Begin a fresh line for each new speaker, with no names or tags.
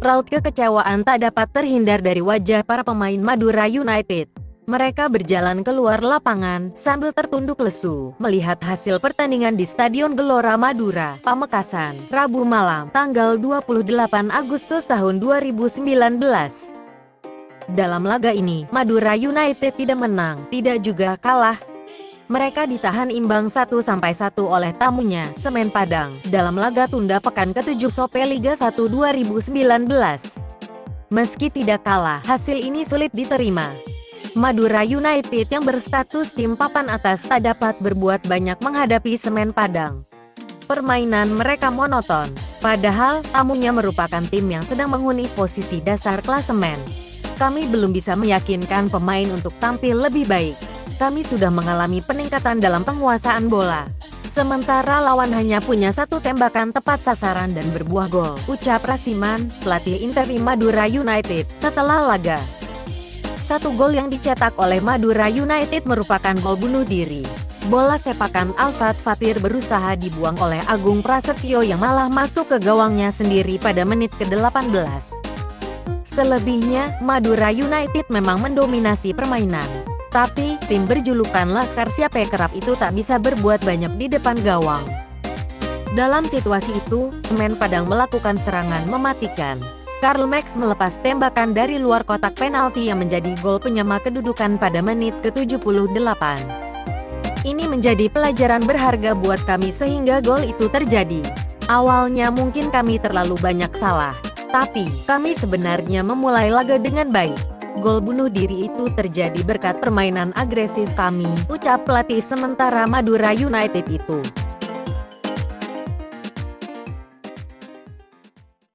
Raut kekecewaan tak dapat terhindar dari wajah para pemain Madura United. Mereka berjalan keluar lapangan, sambil tertunduk lesu, melihat hasil pertandingan di Stadion Gelora Madura, Pamekasan, Rabu malam, tanggal 28 Agustus tahun 2019. Dalam laga ini, Madura United tidak menang, tidak juga kalah, mereka ditahan imbang 1-1 oleh tamunya, Semen Padang, dalam laga tunda pekan ke-7 Sope Liga 1 2019. Meski tidak kalah, hasil ini sulit diterima. Madura United yang berstatus tim papan atas tak dapat berbuat banyak menghadapi Semen Padang. Permainan mereka monoton, padahal tamunya merupakan tim yang sedang menghuni posisi dasar klasemen. Kami belum bisa meyakinkan pemain untuk tampil lebih baik kami sudah mengalami peningkatan dalam penguasaan bola. Sementara lawan hanya punya satu tembakan tepat sasaran dan berbuah gol, ucap Rasiman, pelatih Interi Madura United, setelah laga. Satu gol yang dicetak oleh Madura United merupakan gol bunuh diri. Bola sepakan Alfred Fatir berusaha dibuang oleh Agung Prasetyo yang malah masuk ke gawangnya sendiri pada menit ke-18. Selebihnya, Madura United memang mendominasi permainan. Tapi, tim berjulukan Laskar Siape Kerap itu tak bisa berbuat banyak di depan gawang. Dalam situasi itu, Semen Padang melakukan serangan mematikan. Karl Max melepas tembakan dari luar kotak penalti yang menjadi gol penyama kedudukan pada menit ke-78. Ini menjadi pelajaran berharga buat kami sehingga gol itu terjadi. Awalnya mungkin kami terlalu banyak salah, tapi kami sebenarnya memulai laga dengan baik. Gol bunuh diri itu terjadi berkat permainan agresif kami, ucap pelatih sementara Madura United itu.